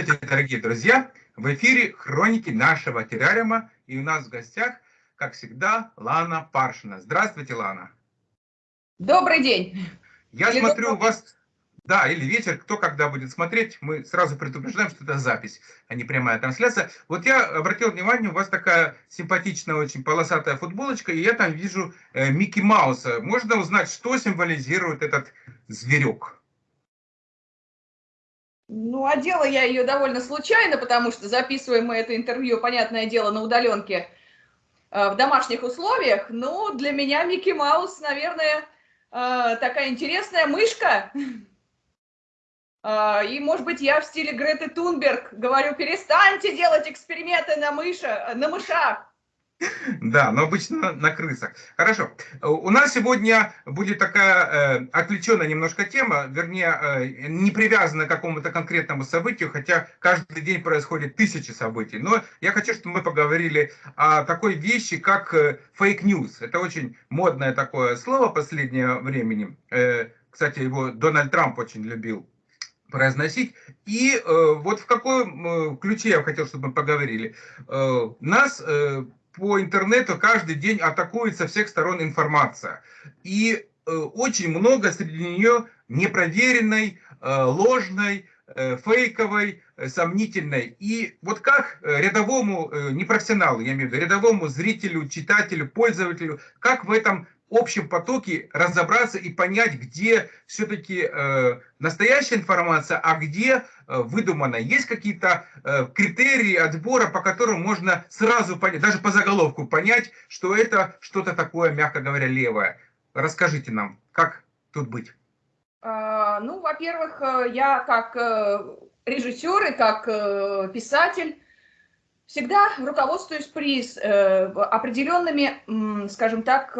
Здравствуйте, дорогие друзья! В эфире хроники нашего террариума, и у нас в гостях, как всегда, Лана Паршина. Здравствуйте, Лана! Добрый день! Я или смотрю, у вас... Да, или вечер, кто когда будет смотреть, мы сразу предупреждаем, что это запись, а не прямая трансляция. Вот я обратил внимание, у вас такая симпатичная, очень полосатая футболочка, и я там вижу э, Микки Мауса. Можно узнать, что символизирует этот зверек? Ну, одела я ее довольно случайно, потому что записываем мы это интервью, понятное дело, на удаленке э, в домашних условиях. Но для меня Микки Маус, наверное, э, такая интересная мышка. Э, и, может быть, я в стиле Греты Тунберг говорю, перестаньте делать эксперименты на, мыша, на мышах. Да, но обычно на крысах. Хорошо. У нас сегодня будет такая э, отвлеченная немножко тема, вернее, э, не привязанная к какому-то конкретному событию, хотя каждый день происходит тысячи событий. Но я хочу, чтобы мы поговорили о такой вещи, как. Э, Это очень модное такое слово последнее времени. Э, кстати, его Дональд Трамп очень любил произносить. И э, вот в каком э, ключе я хотел, чтобы мы поговорили. Э, нас э, по интернету каждый день атакует со всех сторон информация. И э, очень много среди нее непроверенной, э, ложной, э, фейковой, сомнительной. И вот как рядовому, не профессионалу, я имею в виду, рядовому зрителю, читателю, пользователю, как в этом общем потоке разобраться и понять, где все-таки э, настоящая информация, а где э, выдуманная. Есть какие-то э, критерии отбора, по которым можно сразу понять, даже по заголовку понять, что это что-то такое, мягко говоря, левое. Расскажите нам, как тут быть? А, ну, во-первых, э, я как э, режиссер и как э, писатель всегда руководствуюсь при определенными, скажем так,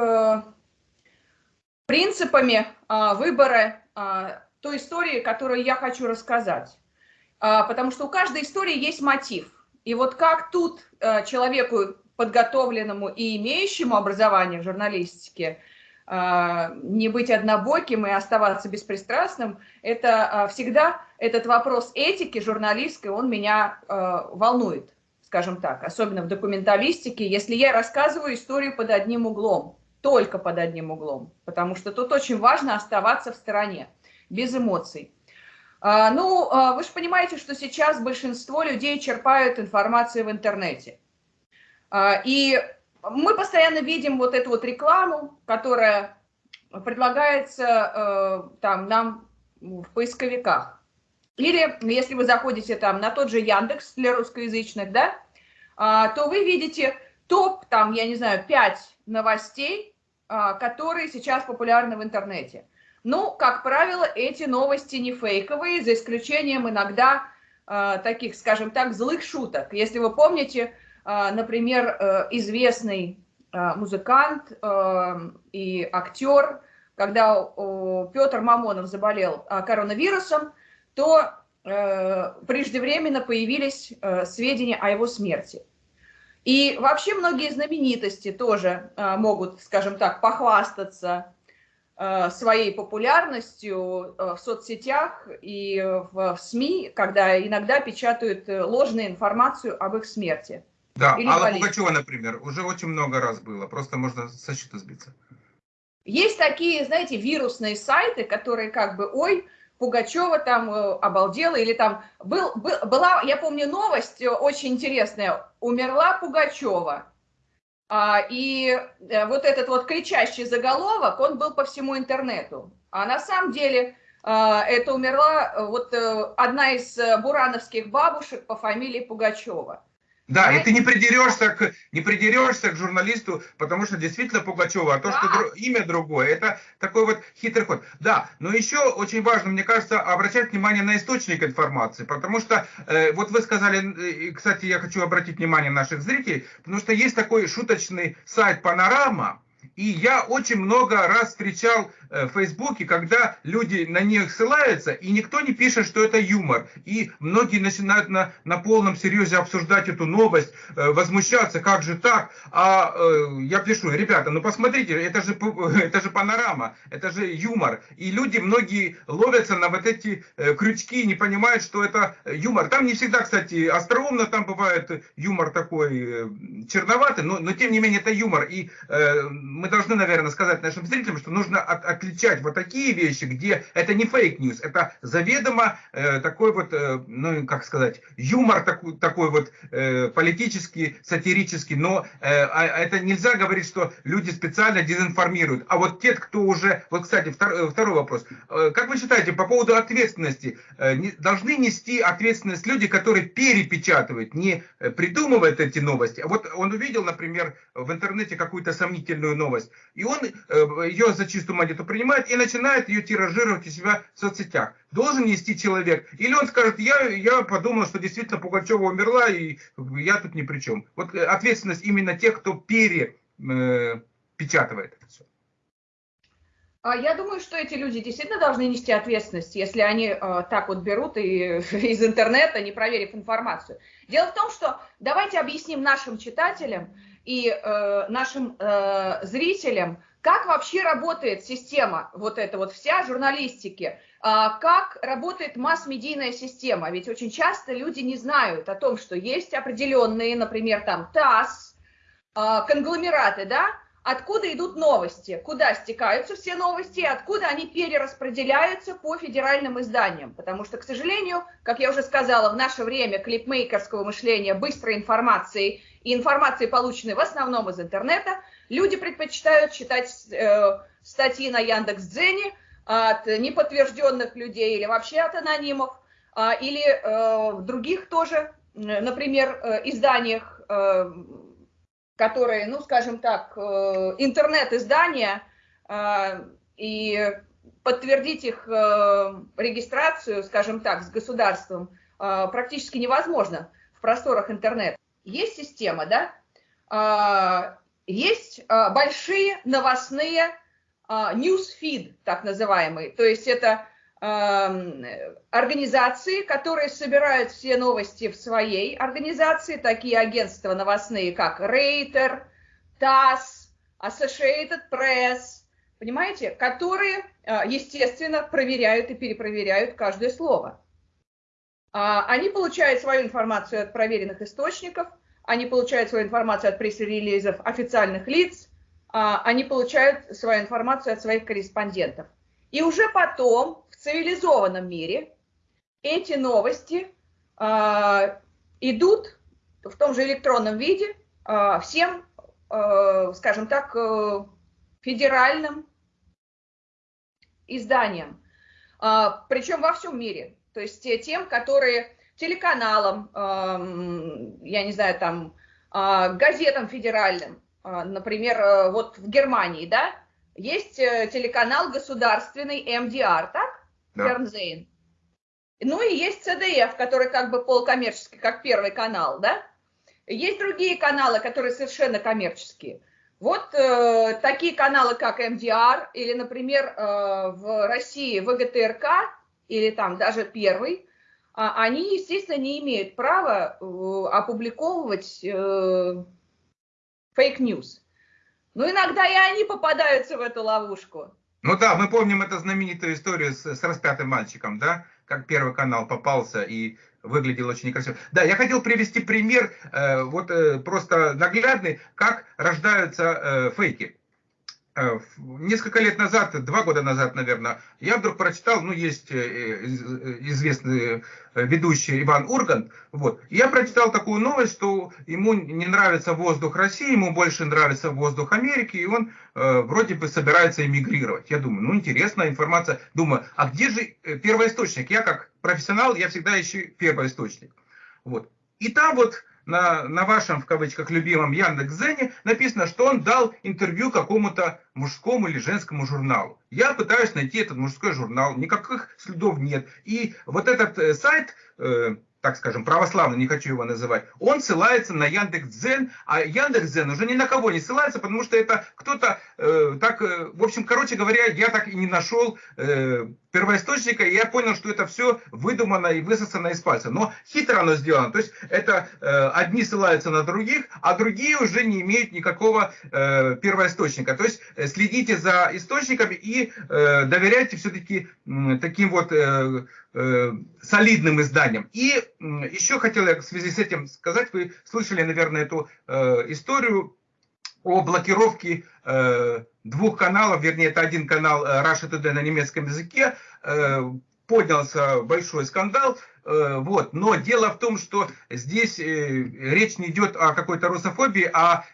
принципами а, выбора а, той истории, которую я хочу рассказать. А, потому что у каждой истории есть мотив. И вот как тут человеку, подготовленному и имеющему образование в журналистике, не быть однобоким и оставаться беспристрастным, это всегда этот вопрос этики журналистской, он меня волнует, скажем так, особенно в документалистике, если я рассказываю историю под одним углом только под одним углом, потому что тут очень важно оставаться в стороне, без эмоций. А, ну, а, вы же понимаете, что сейчас большинство людей черпают информацию в интернете. А, и мы постоянно видим вот эту вот рекламу, которая предлагается там нам в поисковиках. Или если вы заходите там на тот же Яндекс для русскоязычных, да, то вы видите топ, там, я не знаю, 5 новостей, а, которые сейчас популярны в интернете. Ну, как правило, эти новости не фейковые, за исключением иногда э, таких, скажем так, злых шуток. Если вы помните, э, например, э, известный музыкант э, и актер, когда Петр Мамонов заболел коронавирусом, то э, преждевременно появились сведения о его смерти. И вообще многие знаменитости тоже э, могут, скажем так, похвастаться э, своей популярностью э, в соцсетях и в СМИ, когда иногда печатают ложную информацию об их смерти. Да, Или Алла болезни. Пугачева, например, уже очень много раз было, просто можно со счета сбиться. Есть такие, знаете, вирусные сайты, которые как бы, ой, Пугачева там э, обалдела, или там был, был, была, я помню, новость очень интересная, умерла Пугачева. А, и э, вот этот вот кричащий заголовок, он был по всему интернету. А на самом деле а, это умерла э, вот одна из бурановских бабушек по фамилии Пугачева. Да, и ты не придерешься к, не придерешься к журналисту, потому что действительно Пугачева, а то, что имя другое, это такой вот хитрый ход. Да, но еще очень важно, мне кажется, обращать внимание на источник информации, потому что, э, вот вы сказали, э, кстати, я хочу обратить внимание наших зрителей, потому что есть такой шуточный сайт «Панорама», и я очень много раз встречал в Фейсбуке, когда люди на них ссылаются, и никто не пишет, что это юмор. И многие начинают на, на полном серьезе обсуждать эту новость, э, возмущаться, как же так. А э, я пишу, ребята, ну посмотрите, это же, это же панорама, это же юмор. И люди, многие ловятся на вот эти крючки, не понимают, что это юмор. Там не всегда, кстати, остроумно, там бывает юмор такой черноватый, но, но тем не менее это юмор. И э, мы должны, наверное, сказать нашим зрителям, что нужно от, отличать вот такие вещи, где это не fake news, это заведомо э, такой вот, э, ну, как сказать, юмор такой, такой вот э, политический, сатирический, но э, а, это нельзя говорить, что люди специально дезинформируют. А вот те, кто уже, вот, кстати, втор, э, второй вопрос. Э, как вы считаете, по поводу ответственности, э, не, должны нести ответственность люди, которые перепечатывают, не э, придумывают эти новости, вот он увидел, например, в интернете какую-то сомнительную новость, и он э, ее за чистую монету принимает и начинает ее тиражировать у себя в соцсетях. Должен нести человек. Или он скажет, я, я подумал, что действительно Пугачева умерла, и я тут ни при чем. Вот э, ответственность именно тех, кто перепечатывает это все. А я думаю, что эти люди действительно должны нести ответственность, если они э, так вот берут и из интернета, не проверив информацию. Дело в том, что давайте объясним нашим читателям и э, нашим э, зрителям, как вообще работает система, вот эта вот вся журналистики, э, как работает масс-медийная система. Ведь очень часто люди не знают о том, что есть определенные, например, там ТАСС, э, конгломераты, да, откуда идут новости, куда стекаются все новости, откуда они перераспределяются по федеральным изданиям. Потому что, к сожалению, как я уже сказала, в наше время клипмейкерского мышления, быстрой информации и информации, полученной в основном из интернета, люди предпочитают читать э, статьи на Яндекс.Дзене от неподтвержденных людей или вообще от анонимов, э, или э, в других тоже, например, э, изданиях, э, которые, ну, скажем так, э, интернет-издания, э, и подтвердить их э, регистрацию, скажем так, с государством практически невозможно в просторах интернета. Есть система, да, есть большие новостные newsfeed, так называемые, то есть это организации, которые собирают все новости в своей организации, такие агентства новостные, как Рейтер, ТАСС, Associated Press, понимаете, которые, э, естественно, проверяют и перепроверяют каждое слово. А, они получают свою информацию от проверенных источников, они получают свою информацию от пресс-релизов официальных лиц, а, они получают свою информацию от своих корреспондентов. И уже потом цивилизованном мире эти новости э, идут в том же электронном виде э, всем, э, скажем так, э, федеральным изданиям, э, причем во всем мире. То есть тем, которые телеканалам, э, я не знаю, там, э, газетам федеральным, э, например, э, вот в Германии, да, есть телеканал государственный МДР, так? Да. Ну и есть ZDF, который как бы полукоммерческий, как первый канал, да? Есть другие каналы, которые совершенно коммерческие. Вот э, такие каналы, как MDR или, например, э, в России ВГТРК или там даже первый, э, они, естественно, не имеют права э, опубликовывать э, fake news. Но иногда и они попадаются в эту ловушку. Ну да, мы помним эту знаменитую историю с, с распятым мальчиком, да, как Первый канал попался и выглядел очень некрасиво. Да, я хотел привести пример, э, вот э, просто наглядный, как рождаются э, фейки. Э, несколько лет назад, два года назад, наверное, я вдруг прочитал, ну, есть э, э, известный ведущий Иван Ургант, вот, я прочитал такую новость, что ему не нравится воздух России, ему больше нравится воздух Америки, и он э, вроде бы собирается эмигрировать. Я думаю, ну, интересная информация. Думаю, а где же первоисточник? Я как профессионал, я всегда ищу первоисточник. Вот. И там вот на, на вашем, в кавычках, любимом Яндекс.Зене написано, что он дал интервью какому-то мужскому или женскому журналу. Я пытаюсь найти этот мужской журнал, никаких следов нет. И вот этот э, сайт, э, так скажем, православный, не хочу его называть, он ссылается на Яндекс.Дзен, а Яндекс.Дзен уже ни на кого не ссылается, потому что это кто-то э, так, э, в общем, короче говоря, я так и не нашел э, первоисточника, и я понял, что это все выдумано и высосано из пальца. Но хитро оно сделано, то есть это э, одни ссылаются на других, а другие уже не имеют никакого э, первоисточника. То есть э, следите за источниками и э, доверяйте все-таки э, таким вот... Э, Э, солидным изданием. И еще хотел я в связи с этим сказать, вы слышали, наверное, эту э, историю о блокировке э, двух каналов, вернее, это один канал Russia Today на немецком языке, поднялся большой скандал, Э, вот. Но дело в том, что здесь э, речь не идет о какой-то русофобии, а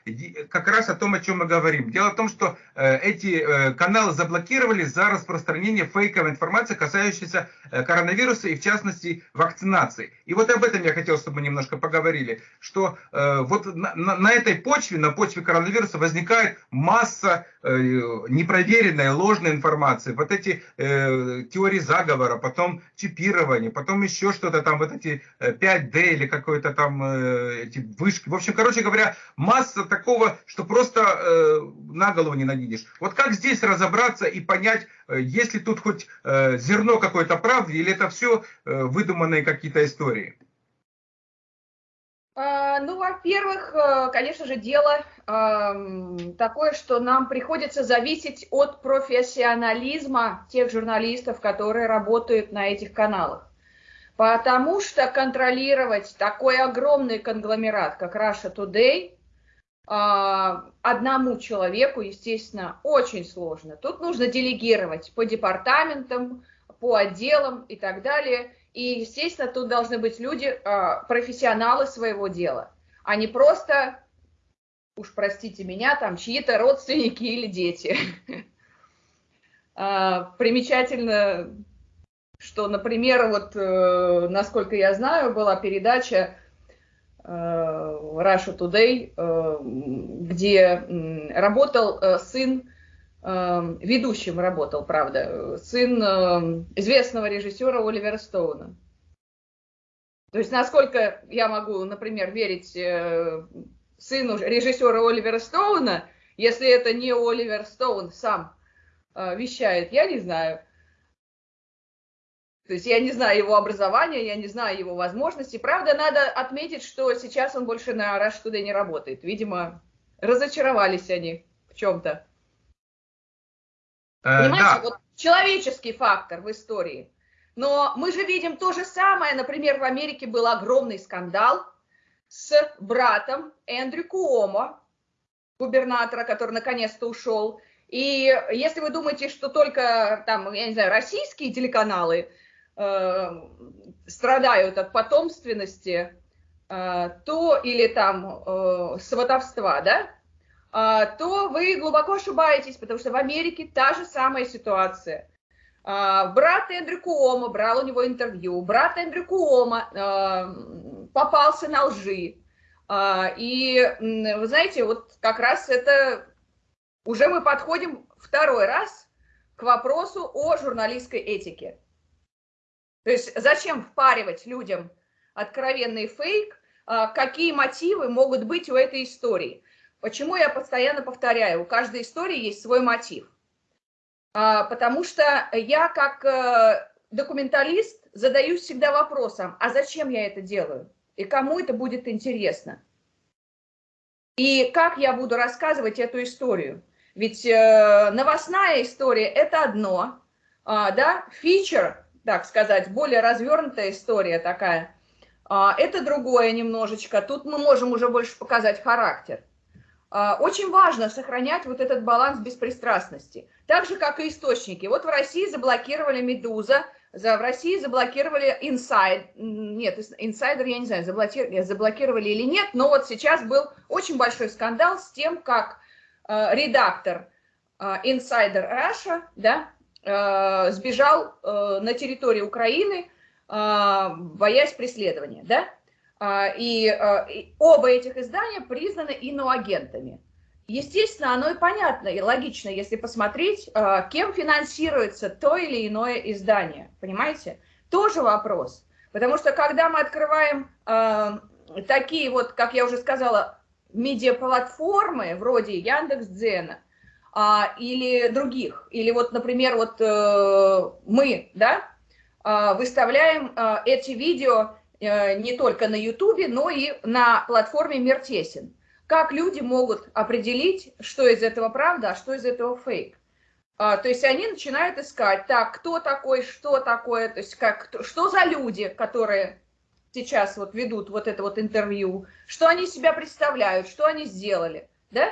как раз о том, о чем мы говорим. Дело в том, что э, эти каналы заблокировали за распространение фейковой информации, касающейся коронавируса и, в частности, вакцинации. И вот об этом я хотел, чтобы мы немножко поговорили, что вот на, на этой почве, на почве коронавируса возникает масса непроверенной, ложной информации. Вот эти теории заговора, потом чипирование, потом еще что-то там, вот эти 5D э, или какой-то там э, эти вышки. В общем, короче говоря, масса такого, что просто э, на голову не наденешь. Вот как здесь разобраться и понять, э, есть ли тут хоть э, зерно какой-то правды, или это все э, выдуманные какие-то истории? А, ну, во-первых, конечно же, дело такое, что нам приходится зависеть от профессионализма тех журналистов, которые работают на этих каналах. Потому что контролировать такой огромный конгломерат, как Russia Today, а, одному человеку, естественно, очень сложно. Тут нужно делегировать по департаментам, по отделам и так далее. И, естественно, тут должны быть люди, а, профессионалы своего дела, а не просто, уж простите меня, там чьи-то родственники или дети. А, примечательно что, например, вот, э, насколько я знаю, была передача э, Russia Today, э, где э, работал э, сын, э, ведущим работал, правда, сын э, известного режиссера Оливера Стоуна. То есть, насколько я могу, например, верить э, сыну режиссера Оливера Стоуна, если это не Оливер Стоун сам э, вещает, я не знаю. То есть я не знаю его образования, я не знаю его возможностей. Правда, надо отметить, что сейчас он больше на Rush Today не работает. Видимо, разочаровались они в чем-то. Э, Понимаете, да. вот человеческий фактор в истории. Но мы же видим то же самое. Например, в Америке был огромный скандал с братом Эндрю Куомо, губернатора, который наконец-то ушел. И если вы думаете, что только там, я не знаю, российские телеканалы страдают от потомственности, э, то или там э, сватовства, да, э, то вы глубоко ошибаетесь, потому что в Америке та же самая ситуация. Э, брат Эндрю Куома брал у него интервью, брат Эндрю Куома э, попался на лжи. Э, и вы знаете, вот как раз это уже мы подходим второй раз к вопросу о журналистской этике. То есть зачем впаривать людям откровенный фейк, а, какие мотивы могут быть у этой истории. Почему я постоянно повторяю, у каждой истории есть свой мотив. А, потому что я как э, документалист задаюсь всегда вопросом, а зачем я это делаю? И кому это будет интересно? И как я буду рассказывать эту историю? Ведь э, новостная история – это одно, а, да, фичер так сказать, более развернутая история такая. А, это другое немножечко. Тут мы можем уже больше показать характер. А, очень важно сохранять вот этот баланс беспристрастности. Так же, как и источники. Вот в России заблокировали «Медуза», в России заблокировали «Инсайд». Нет, «Инсайдер», я не знаю, заблокировали, заблокировали или нет, но вот сейчас был очень большой скандал с тем, как э, редактор «Инсайдер Раша», да, э, сбежал э, на территорию Украины, э, боясь преследования, да? А, и, э, и оба этих издания признаны иноагентами. Естественно, оно и понятно, и логично, если посмотреть, э, кем финансируется то или иное издание, понимаете? Тоже вопрос. Потому что когда мы открываем э, такие вот, как я уже сказала, медиаплатформы вроде Яндекс.Дзена э, или других, или вот, например, вот э, мы, да, э, выставляем э, эти видео э, не только на Ютубе, но и на платформе Мир Тесен. Как люди могут определить, что из этого правда, а что из этого фейк? А, то есть они начинают искать, так, кто такой, что такое, то есть как, что за люди, которые сейчас вот ведут вот это вот интервью, что они себя представляют, что они сделали, да?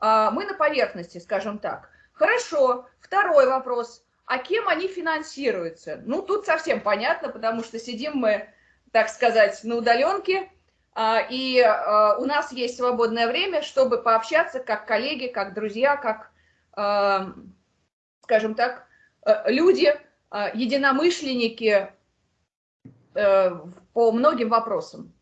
А, мы на поверхности, скажем так. Хорошо, второй вопрос, а кем они финансируются? Ну, тут совсем понятно, потому что сидим мы, так сказать, на удаленке, а, и у нас есть свободное время, чтобы пообщаться как коллеги, как друзья, как скажем так, э, люди, единомышленники э, по многим вопросам.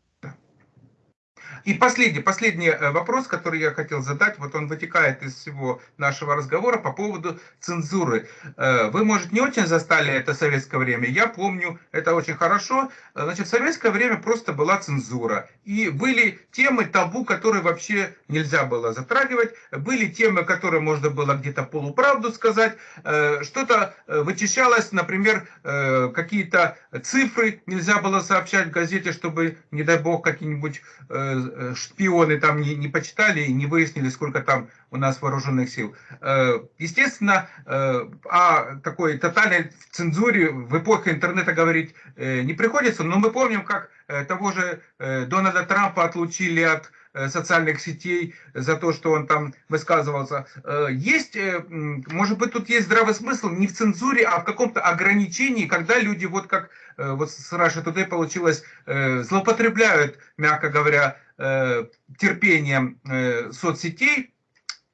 И последний, последний э, вопрос, который я хотел задать, вот он вытекает из всего нашего разговора по поводу цензуры. Э, вы, может, не очень застали это советское время, я помню это очень хорошо. Значит, в советское время просто была цензура. И были темы табу, которые вообще нельзя было затрагивать. Были темы, которые можно было где-то полуправду сказать. Э, что-то вычищалось, например, какие-то цифры нельзя было сообщать в газете, чтобы, не дай бог, какие-нибудь Э, шпионы там не, не почитали и не выяснили, сколько там у нас вооруженных сил. Э, естественно, э, о такой тотальной цензуре в эпохе интернета говорить не приходится, но мы помним, как того же Дональда Трампа отлучили от социальных сетей за то, что он там высказывался. Есть, может быть, тут есть здравый смысл не в цензуре, а в каком-то ограничении, когда люди, вот как вот с Russia Today получилось, злоупотребляют, мягко говоря, Э, терпением э, соцсетей,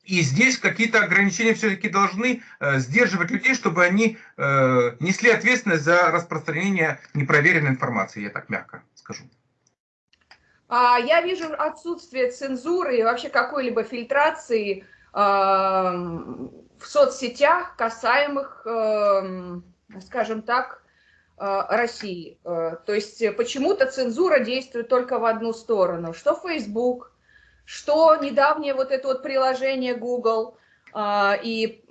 и здесь какие-то ограничения все-таки должны э, сдерживать людей, чтобы они несли ответственность за распространение непроверенной информации, я так мягко скажу. А, я вижу отсутствие цензуры и вообще какой-либо фильтрации в соцсетях, касаемых, скажем так, Э, России. Э, то есть почему-то цензура действует только в одну сторону. Что Facebook, что недавнее вот это вот приложение Google э, и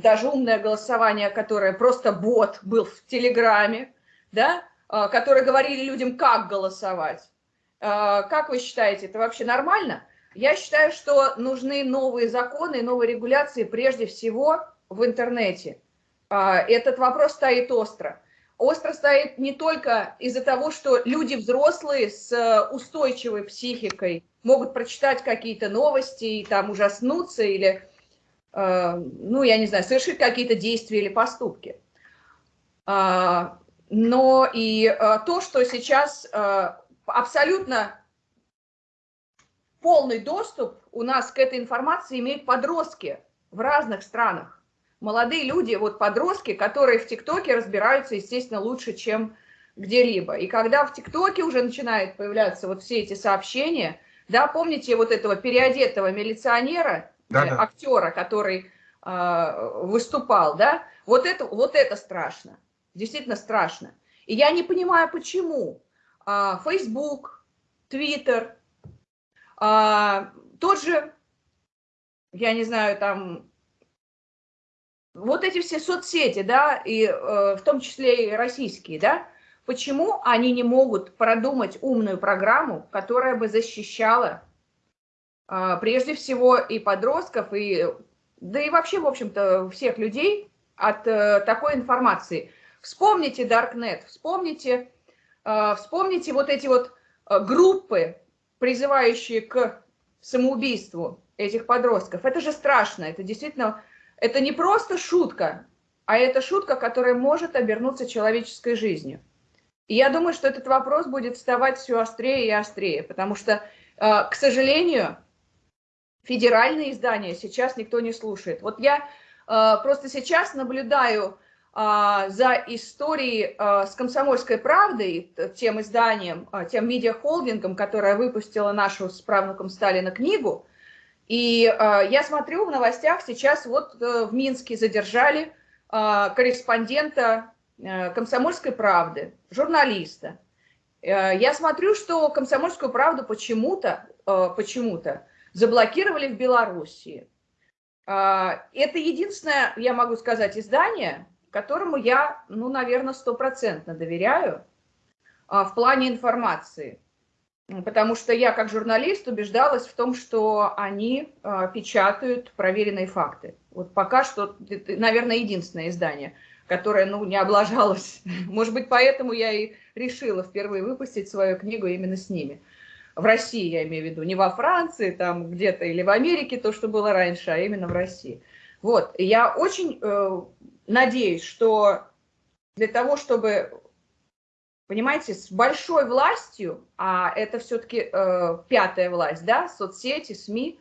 даже умное голосование, которое просто бот был в Телеграме, да, которые говорили людям, как голосовать. Как вы считаете, это вообще нормально? Я считаю, что нужны новые законы, новые регуляции прежде всего в интернете. Этот вопрос стоит остро остро стоит не только из-за того, что люди взрослые с устойчивой психикой могут прочитать какие-то новости и там ужаснуться или, э, ну, я не знаю, совершить какие-то действия или поступки. А, но и то, что сейчас абсолютно полный доступ у нас к этой информации имеют подростки в разных странах молодые люди, вот подростки, которые в ТикТоке разбираются, естественно, лучше, чем где-либо. И когда в ТикТоке уже начинают появляться вот все эти сообщения, да, помните вот этого переодетого милиционера, да, да. актера, который э, выступал, да, вот это, вот это страшно, действительно страшно. И я не понимаю, почему Facebook, Twitter, э, тот же, я не знаю, там вот эти все соцсети, да, и э, в том числе и российские, да, почему они не могут продумать умную программу, которая бы защищала э, прежде всего и подростков, и, да и вообще, в общем-то, всех людей от э, такой информации. Вспомните Darknet, вспомните, вспомните вот эти вот э, группы, призывающие к самоубийству этих подростков. Это же страшно, это действительно это не просто шутка, а это шутка, которая может обернуться человеческой жизнью. И я думаю, что этот вопрос будет вставать все острее и острее, потому что, э, к сожалению, федеральные издания сейчас никто не слушает. Вот я э, просто сейчас наблюдаю э, за историей с «Комсомольской правдой», тем изданием, тем медиахолдингом, которое выпустило нашу с правнуком Сталина книгу, и э, я смотрю в новостях, сейчас вот э, в Минске задержали э, корреспондента э, «Комсомольской правды», журналиста, Я смотрю, что «Комсомольскую правду» почему-то почему-то заблокировали в Белоруссии. Это единственное, я могу сказать, издание, которому я, ну, наверное, стопроцентно доверяю в плане информации. Потому что я, как журналист, убеждалась в том, что они э, печатают проверенные факты. Вот пока что, наверное, единственное издание, которое ну, не облажалось. Может быть, поэтому я и решила впервые выпустить свою книгу именно с ними. В России, я имею в виду, не во Франции там где-то или в Америке, то, что было раньше, а именно в России. Вот, я очень э, надеюсь, что для того, чтобы понимаете, с большой властью, а это все-таки э, пятая власть, да, соцсети, СМИ,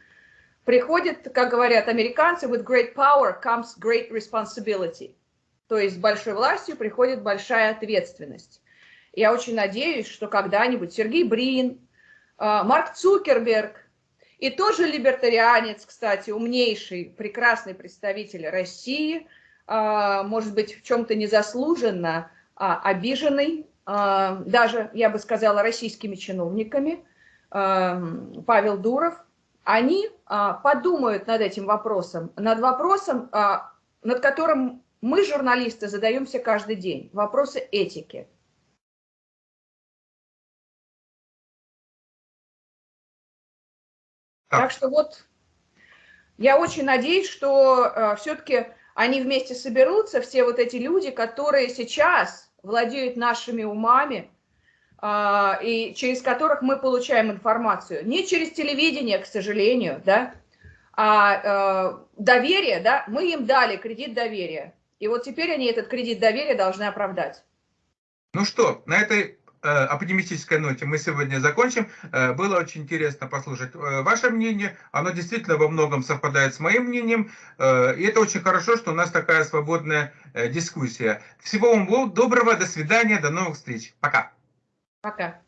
приходит, как говорят американцы, with great power comes great responsibility. То есть с большой властью приходит большая ответственность. Я очень надеюсь, что когда-нибудь Сергей Брин, э, Марк Цукерберг и тоже либертарианец, кстати, умнейший, прекрасный представитель России, может быть, в чем-то незаслуженно а, обиженный а, даже, я бы сказала, российскими чиновниками, а, Павел Дуров, они а, подумают над этим вопросом, над вопросом, над которым мы, журналисты, задаемся каждый день, вопросы этики. Так что вот я очень надеюсь, что все-таки они вместе соберутся, все вот эти люди, которые сейчас владеют нашими умами, а, и через которых мы получаем информацию. Не через телевидение, к сожалению, да, а э, доверие, да, мы им дали кредит доверия. И вот теперь они этот кредит доверия должны оправдать. Ну что, на этой оптимистической ноте мы сегодня закончим. Э, было очень интересно послушать ваше мнение. Оно действительно во многом совпадает с моим мнением. И это очень хорошо, что у нас такая свободная дискуссия. Всего вам доброго, до свидания, до новых встреч. Пока. Пока.